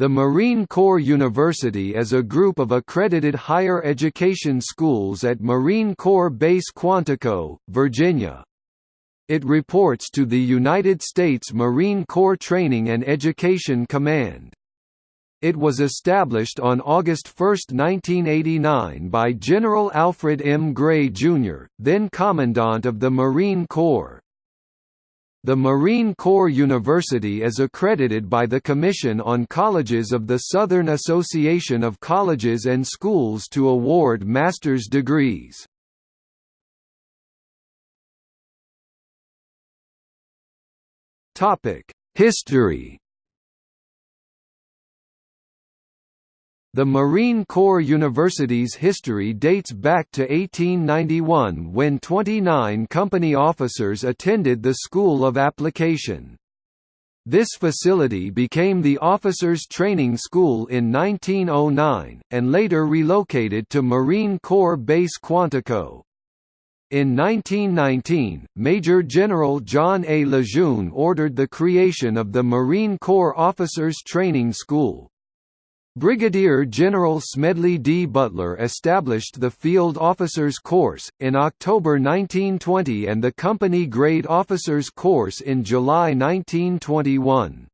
The Marine Corps University is a group of accredited higher education schools at Marine Corps Base Quantico, Virginia. It reports to the United States Marine Corps Training and Education Command. It was established on August 1, 1989 by General Alfred M. Gray, Jr., then Commandant of the Marine Corps. The Marine Corps University is accredited by the Commission on Colleges of the Southern Association of Colleges and Schools to award master's degrees. History The Marine Corps University's history dates back to 1891 when 29 company officers attended the School of Application. This facility became the Officers Training School in 1909, and later relocated to Marine Corps Base Quantico. In 1919, Major General John A. Lejeune ordered the creation of the Marine Corps Officers Training School. Brigadier General Smedley D. Butler established the Field Officers Course, in October 1920 and the Company Grade Officers Course in July 1921.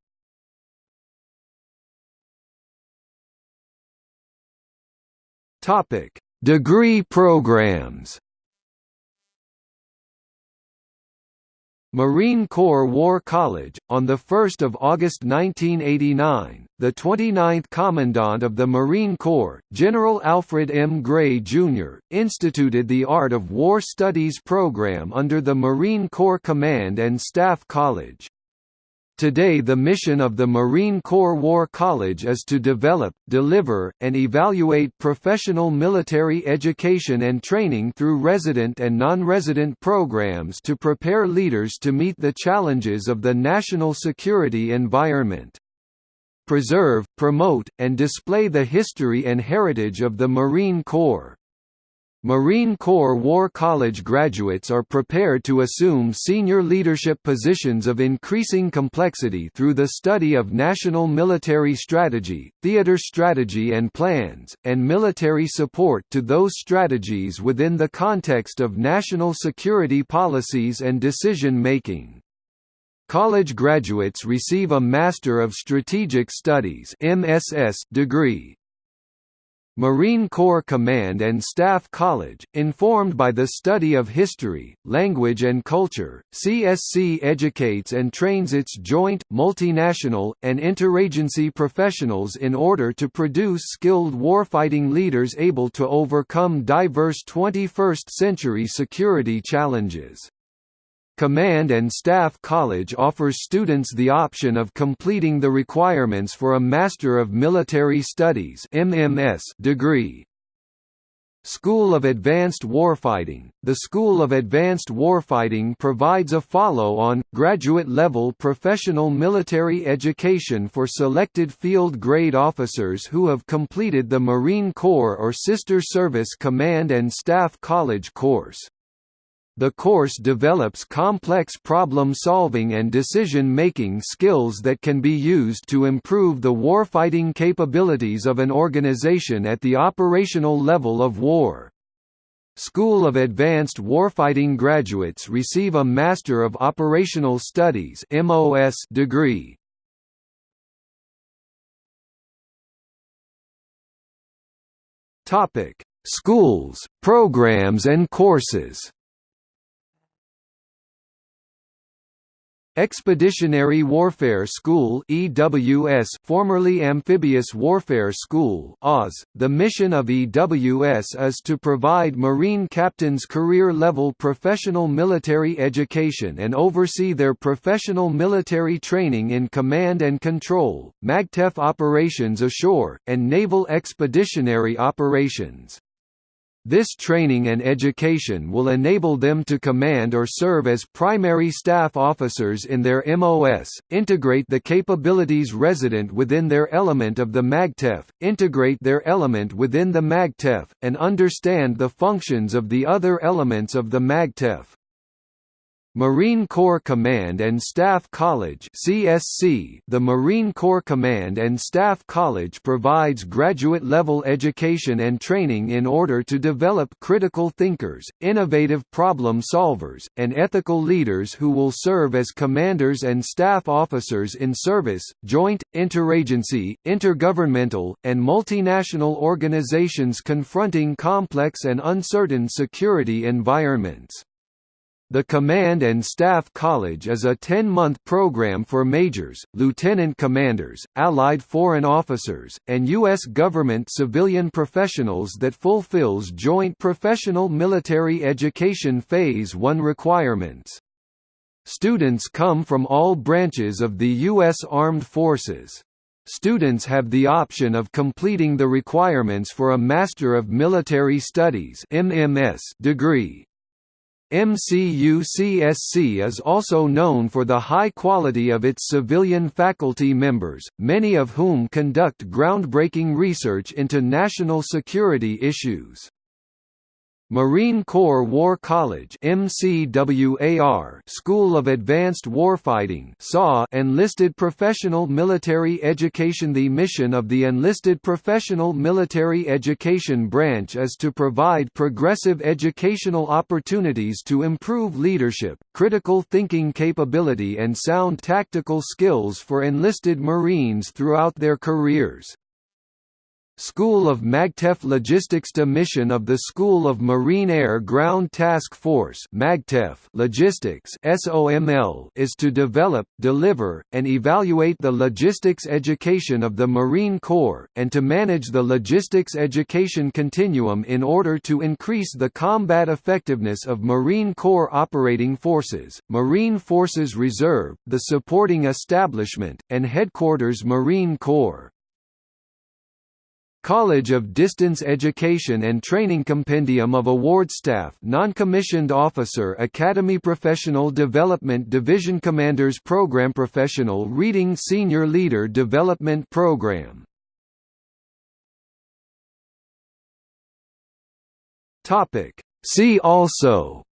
Degree programs Marine Corps War College, on 1 August 1989, the 29th Commandant of the Marine Corps, General Alfred M. Gray, Jr., instituted the Art of War Studies program under the Marine Corps Command and Staff College. Today the mission of the Marine Corps War College is to develop, deliver, and evaluate professional military education and training through resident and non-resident programs to prepare leaders to meet the challenges of the national security environment. Preserve, promote, and display the history and heritage of the Marine Corps. Marine Corps War College graduates are prepared to assume senior leadership positions of increasing complexity through the study of national military strategy, theater strategy and plans, and military support to those strategies within the context of national security policies and decision-making. College graduates receive a Master of Strategic Studies degree, Marine Corps Command and Staff College, informed by the study of history, language and culture, CSC educates and trains its joint, multinational, and interagency professionals in order to produce skilled warfighting leaders able to overcome diverse 21st-century security challenges. Command and Staff College offers students the option of completing the requirements for a Master of Military Studies MMS degree. School of Advanced Warfighting The School of Advanced Warfighting provides a follow-on, graduate-level professional military education for selected field-grade officers who have completed the Marine Corps or Sister Service Command and Staff College course. The course develops complex problem-solving and decision-making skills that can be used to improve the warfighting capabilities of an organization at the operational level of war. School of Advanced Warfighting graduates receive a Master of Operational Studies degree. Schools, programs and courses Expeditionary Warfare School EWS formerly Amphibious Warfare School AWS. .The mission of EWS is to provide Marine captains career-level professional military education and oversee their professional military training in command and control, MAGTF operations ashore, and naval expeditionary operations. This training and education will enable them to command or serve as primary staff officers in their MOS, integrate the capabilities resident within their element of the MAGTF, integrate their element within the MAGTF, and understand the functions of the other elements of the MAGTF. Marine Corps Command and Staff College CSC The Marine Corps Command and Staff College provides graduate-level education and training in order to develop critical thinkers, innovative problem solvers, and ethical leaders who will serve as commanders and staff officers in service, joint, interagency, intergovernmental, and multinational organizations confronting complex and uncertain security environments. The Command and Staff College is a 10-month program for majors, lieutenant commanders, allied foreign officers, and U.S. government civilian professionals that fulfills Joint Professional Military Education Phase 1 requirements. Students come from all branches of the U.S. Armed Forces. Students have the option of completing the requirements for a Master of Military Studies degree, MCUCSC is also known for the high quality of its civilian faculty members, many of whom conduct groundbreaking research into national security issues. Marine Corps War College MCWAR School of Advanced Warfighting SAW Enlisted Professional Military Education The mission of the Enlisted Professional Military Education branch is to provide progressive educational opportunities to improve leadership, critical thinking capability and sound tactical skills for enlisted Marines throughout their careers. School of MAGTF Logistics to Mission of the School of Marine Air Ground Task Force MAGTF Logistics SOML is to develop, deliver, and evaluate the logistics education of the Marine Corps, and to manage the logistics education continuum in order to increase the combat effectiveness of Marine Corps operating forces, Marine Forces Reserve, the supporting establishment, and Headquarters Marine Corps. College of Distance Education and Training Compendium of Award Staff Non-Commissioned Officer Academy Professional Development Division Commanders Program Professional Reading Senior Leader Development Program. See also.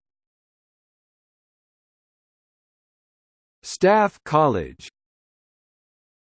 Staff College